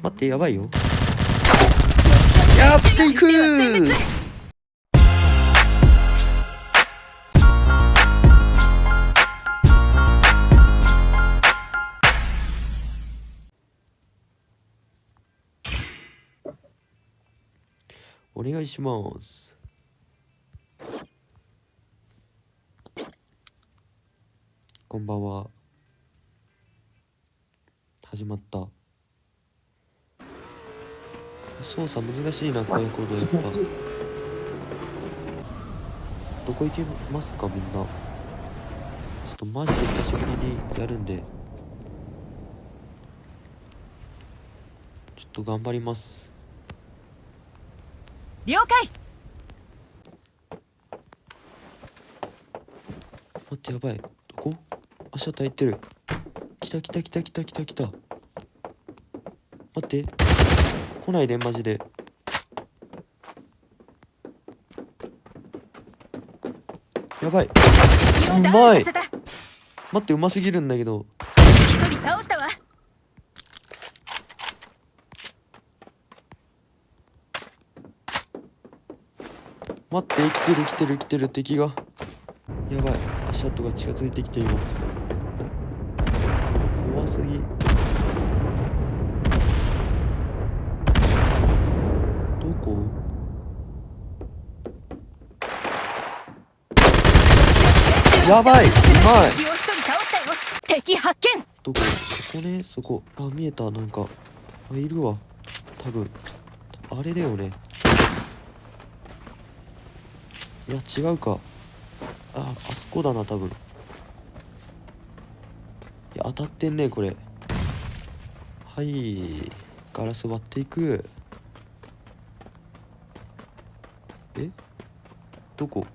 待ってやばいよ。やっていく。お願いします。こんばんは。始まった操作難しいなこういうことやっぱどこ行けますかみんな。ちょっとマジで久しぶりにやるんで。ちょっと頑張ります。了解。待ってやばい。どこ？足叩いてる。来た来た来た来た来た来た。待って来ないでマジでやばい。うまい。待ってうますぎるんだけど。一人倒したわ。待って生きてる生きてる生きてる敵が。やばい。足跡が近づいてきています。怖すぎどこやばいうまい。敵発見。どこそこねそこ。あ見えた。なんかあいるわ。多分。あれだよね。いや違うか。ああそこだな多分。いや当たってんねこれ。はい。ガラス割っていくえ？どこ？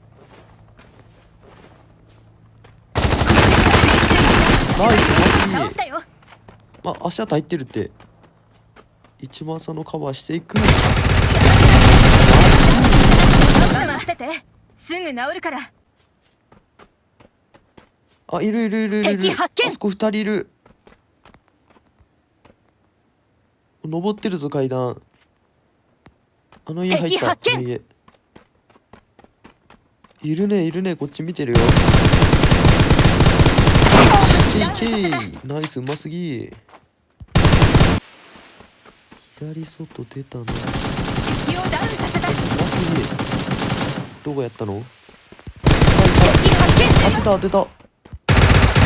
ナイスマジまあ足跡入ってるって。一番差のカバーしていく。我慢してて。すぐ治るから。あいるいるいるいるいる。敵発見。あそこ二人いる。登ってるぞ階段。あの家入った。敵発いるねいるねこっち見てるよケイケイナイスうますぎ左外出たなうますぎどこやったの当てた当てたや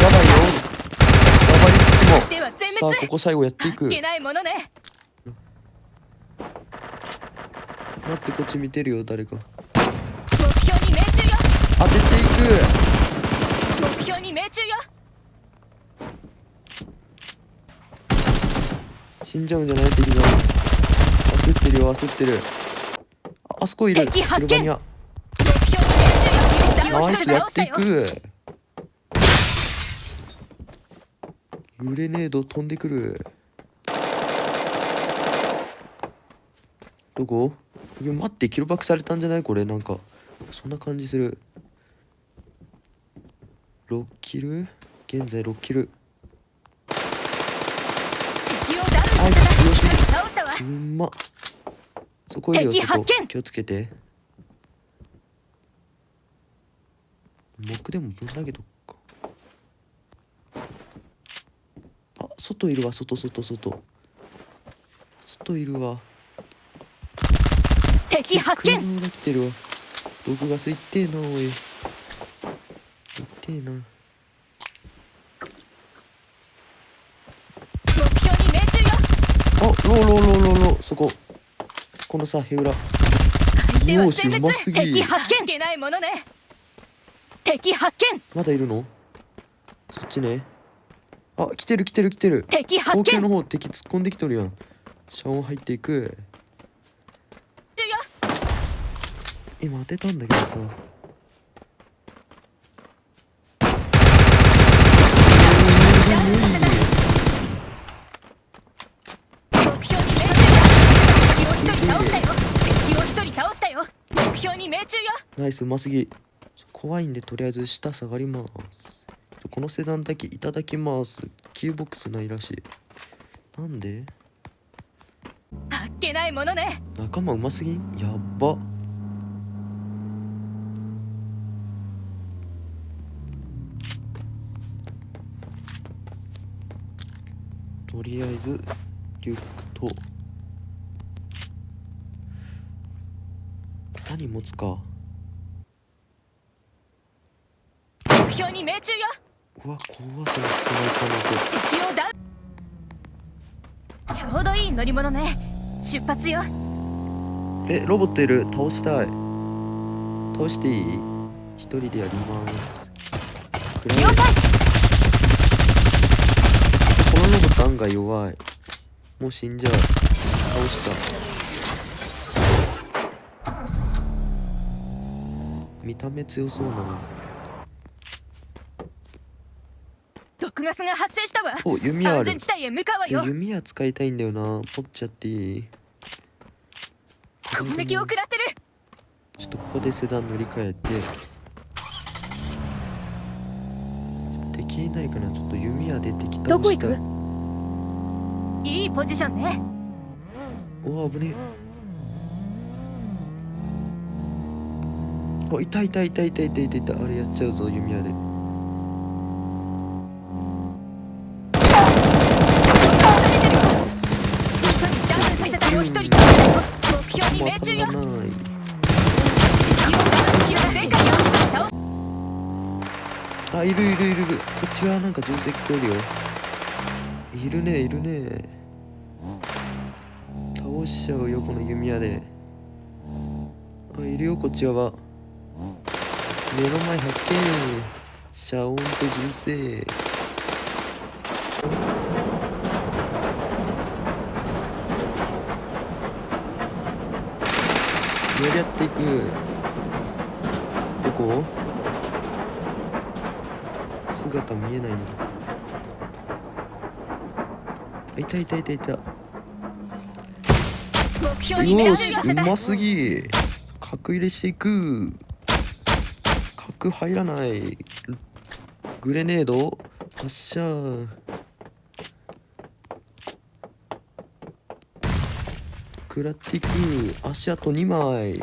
ばいよやばいつつもさあ滅ここ最後やっていくね待ってこっち見てるよ誰か目標に命中よ当ててい目標に命中よく死んじゃうんじゃない敵が焦ってるよ焦ってる。ああそこいる。シルバニアナイスやっていよく。グレネード飛んでくる。どこ？いや待ってキロバックされたんじゃない？これ。なんかそんな感じする。6キル？現在6キル敵をダウンさせた強すぎ一人倒したわうんまそこいるよそこ敵発見。気をつけて。木でもぶん投げとくか。あ外いるわ。外外外。外いるわ。敵発見。車が来てるわ。毒ガスいってえなおい。いってえな目標に命中よあローローローローローそこ。このさヘウラしうますぎ敵発見。いけないものね。敵発見。まだいるの？そっちね。あ来てる来てる来てる。敵発見。後継の方敵突っ込んできとるやん。遮音入っていく。今当てたんだけどさダウンさせた目標に命中よ敵を一人倒したよ敵を一人倒したよ目標に命中よナイスうますぎ。怖いんでとりあえず下下がります。このセダンだけいただきます。キューボックスないらしい。なんで？っけないものね。仲間うますぎん？やっば。とりあえずリュックと。何持つか目標に命中よ。うわ怖そのスナイパーの敵をダウン。ちょうどいい乗り物ね。出発よ。子えロボットいる？倒したい。倒していい？一人でやります。了解このロボット案外弱い。もう死んじゃう。倒した。見た目強そうなの毒ガスが発生したわお弓矢ある安全地帯へ向かうわよ弓矢使いたいんだよな持っちゃっていい攻撃を食らってるちょっとここでセダン乗り換えて敵いないかなちょっと弓矢で敵倒したどこ行くいいポジションねお危ねえあいたいたいたいたいたいたいたあれやっちゃうぞ弓矢でない敵を敵を全開よ倒あいるいるいる。いるこっち側なんか重石器おるよいるねいるね。倒しちゃうよこの弓矢で。あいるよこっち側。目の前発見。遮音と銃声やり合っていく。どこ？姿見えないんだあいたいたいたい。たよしうますぎ。角入れしていく。角入らない。グレネード。発射食らっていく足あと2枚。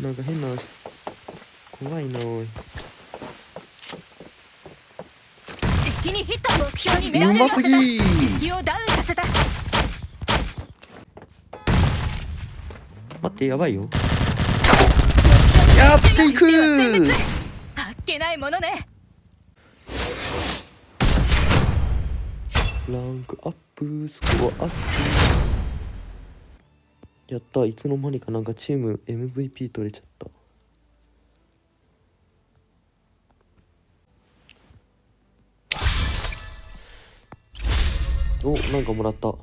なんか変な怖いなおい。敵にヒット目標に命中させた。ぎ敵をダウンさせた。待ってやばいよ。やっていくあっけないものねランクアップ。スコアアップ。やった。いつの間にかなんかチーム MVP 取れちゃった。おなんかもらった。